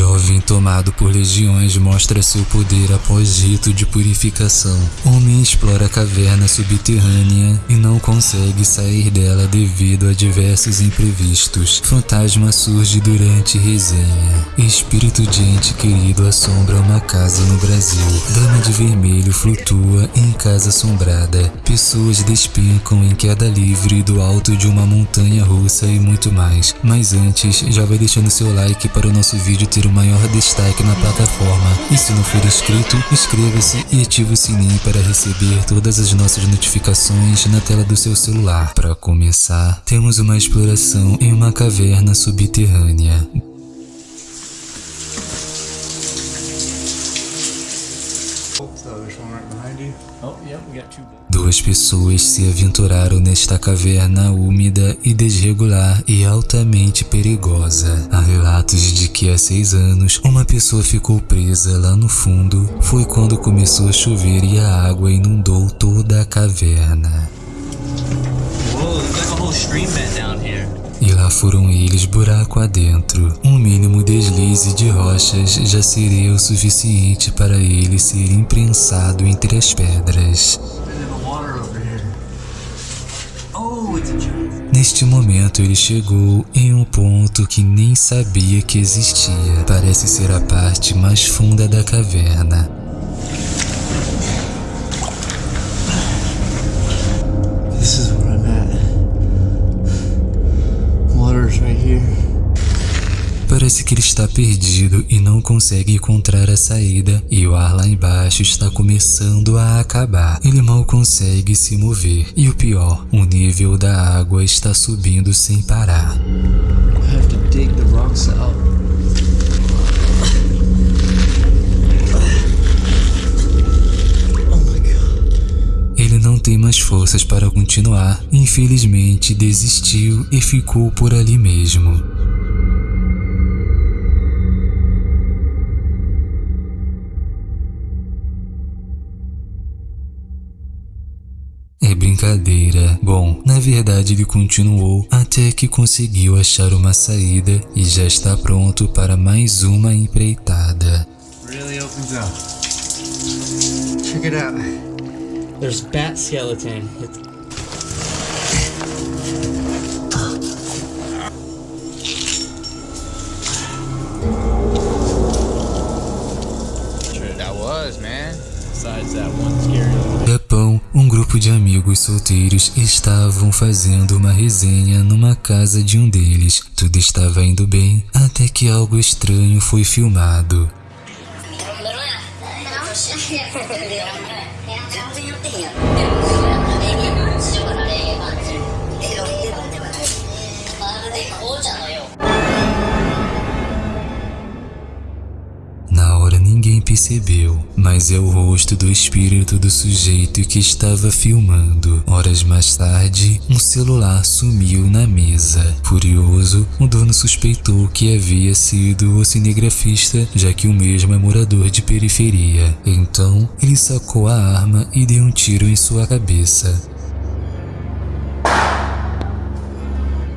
jovem tomado por legiões mostra seu poder após rito de purificação. Homem explora a caverna subterrânea e não consegue sair dela devido a diversos imprevistos. Fantasma surge durante resenha. Espírito de ente querido assombra uma casa no Brasil. Dama de vermelho flutua em casa assombrada. Pessoas despencam em queda livre do alto de uma montanha russa e muito mais. Mas antes, já vai deixando seu like para o nosso vídeo ter o maior destaque na plataforma. E se não for inscrito, inscreva-se e ative o sininho para receber todas as nossas notificações na tela do seu celular. Para começar, temos uma exploração em uma caverna subterrânea. Duas pessoas se aventuraram nesta caverna úmida e desregular e altamente perigosa. Há relatos de que há seis anos uma pessoa ficou presa lá no fundo. Foi quando começou a chover e a água inundou toda a caverna. E lá foram eles buraco adentro. Um mínimo deslize de rochas já seria o suficiente para ele ser imprensado entre as pedras. Neste momento ele chegou em um ponto que nem sabia que existia. Parece ser a parte mais funda da caverna. Parece que ele está perdido e não consegue encontrar a saída e o ar lá embaixo está começando a acabar. Ele mal consegue se mover e o pior, o nível da água está subindo sem parar. I have to dig the rocks out. Oh não tem mais forças para continuar, infelizmente desistiu e ficou por ali mesmo. Brincadeira. Bom, na verdade ele continuou até que conseguiu achar uma saída e já está pronto para mais uma empreitada. Really opens up. Check it out. There's bat skeleton. It's Japão, um grupo de amigos solteiros estavam fazendo uma resenha numa casa de um deles. Tudo estava indo bem até que algo estranho foi filmado. Percebeu, mas é o rosto do espírito do sujeito que estava filmando. Horas mais tarde, um celular sumiu na mesa. Furioso, o dono suspeitou que havia sido o cinegrafista, já que o mesmo é morador de periferia. Então, ele sacou a arma e deu um tiro em sua cabeça.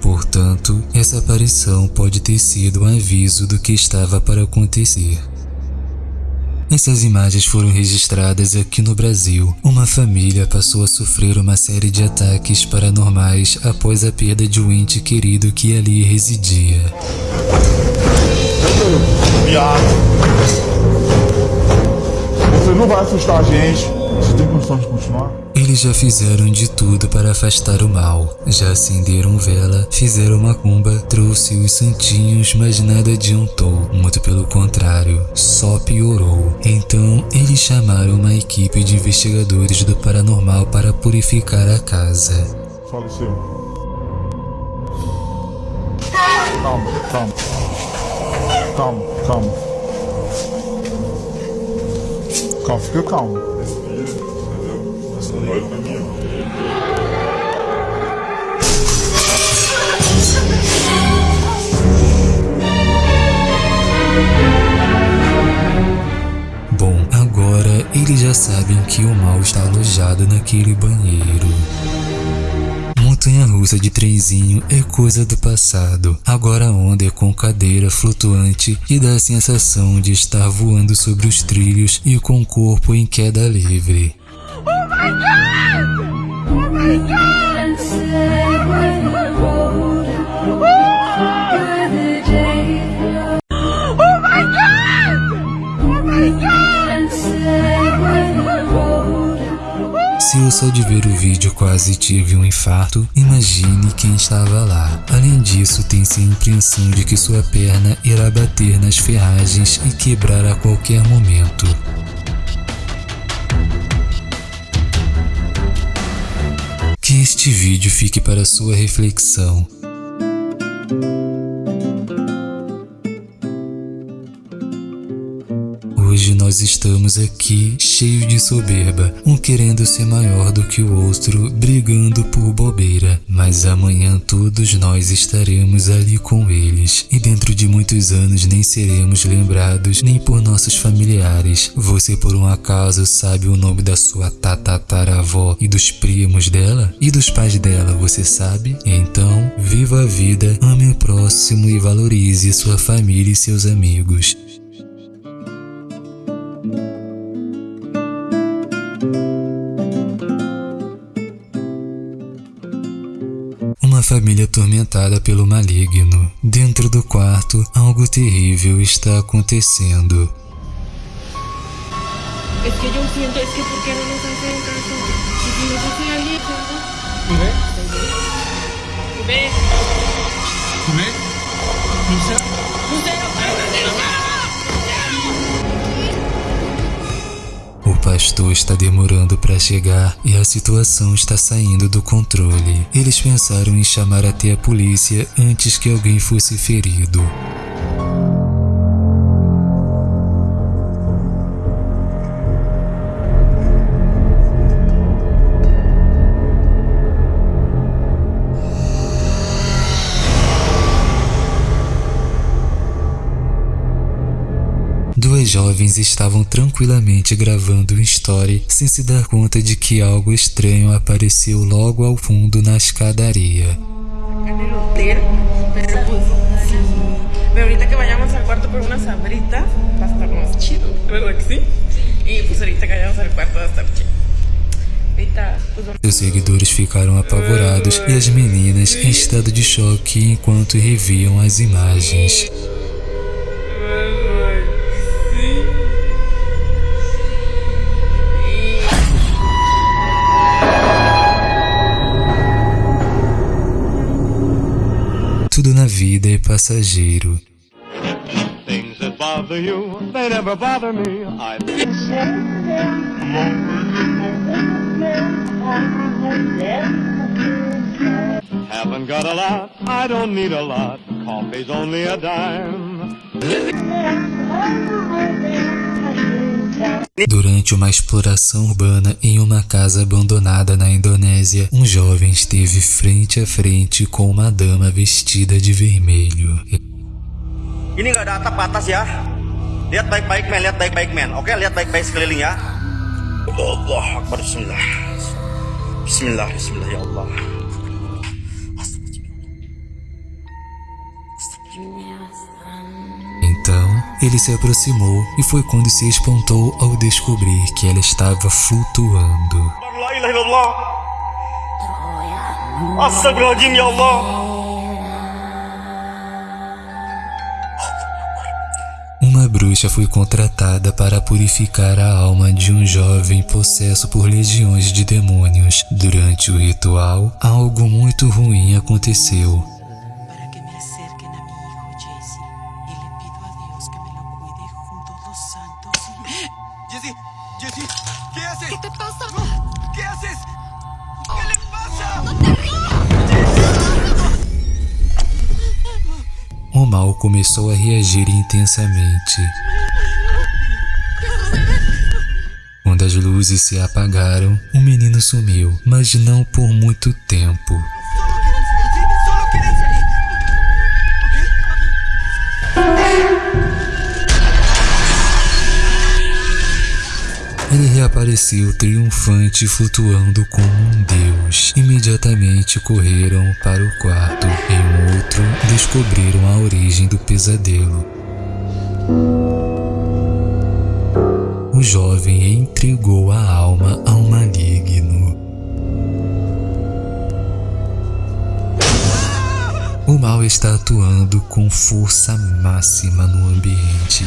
Portanto, essa aparição pode ter sido um aviso do que estava para acontecer. Essas imagens foram registradas aqui no Brasil. Uma família passou a sofrer uma série de ataques paranormais após a perda de um ente querido que ali residia. Viado. Você não vai assustar a gente. Você tem condição de continuar? Eles já fizeram de tudo para afastar o mal. Já acenderam vela, fizeram macumba, trouxe os santinhos, mas nada adiantou. Muito pelo contrário, só piorou. Então, eles chamaram uma equipe de investigadores do paranormal para purificar a casa. Faleceu. Calma, calma. Calma, calma. Calma, fica calmo. Bom, agora eles já sabem que o mal está alojado naquele banheiro. Muito montanha-russa de trenzinho é coisa do passado. Agora a onda é com cadeira flutuante e dá a sensação de estar voando sobre os trilhos e com o corpo em queda livre. Se eu só de ver o vídeo quase tive um infarto, imagine quem estava lá. Além disso, tem-se a impressão de que sua perna irá bater nas ferragens e quebrar a qualquer momento. Este vídeo fique para sua reflexão. Nós estamos aqui cheios de soberba, um querendo ser maior do que o outro, brigando por bobeira. Mas amanhã todos nós estaremos ali com eles, e dentro de muitos anos nem seremos lembrados nem por nossos familiares. Você por um acaso sabe o nome da sua tatataravó e dos primos dela? E dos pais dela, você sabe? Então, viva a vida, ame o próximo e valorize sua família e seus amigos. Família atormentada pelo maligno. Dentro do quarto, algo terrível está acontecendo. Es está demorando para chegar e a situação está saindo do controle. Eles pensaram em chamar até a polícia antes que alguém fosse ferido. Jovens estavam tranquilamente gravando um story sem se dar conta de que algo estranho apareceu logo ao fundo na escadaria. en el hotel, pero pues sí. Pero ahorita que vayamos al cuarto por una sabrita, va a estar más chido, ¿verdad que sí? Y pues ahorita que vayamos al cuarto va a estar chido. Ahorita, pues vamos. Seus seguidores ficaram apavorados e as meninas em estado de choque enquanto reviam as imagens. Vida é passageiro. Things that bother you, they never bother me. I haven't got a lot, I don't need a lot. Coffee's only a dime. Durante uma exploração urbana em uma casa abandonada na Indonésia, um jovem esteve frente a frente com uma dama vestida de vermelho. Ini nggak ada atap atas ya. Lihat baik-baik men, lihat baik-baik men. Oke, lihat baik-baik sekeliling ya. Allah Akbar Bismillah. Bismillah, Bismillah ya Allah. Ele se aproximou e foi quando se espantou ao descobrir que ela estava flutuando. Uma bruxa foi contratada para purificar a alma de um jovem possesso por legiões de demônios. Durante o ritual, algo muito ruim aconteceu. Intensamente. Quando as luzes se apagaram, o menino sumiu, mas não por muito tempo. Ele reapareceu triunfante, flutuando como um deus. Imediatamente correram para o quarto. Em outro, descobriram a origem do pesadelo. O jovem entregou a alma ao maligno. O mal está atuando com força máxima no ambiente.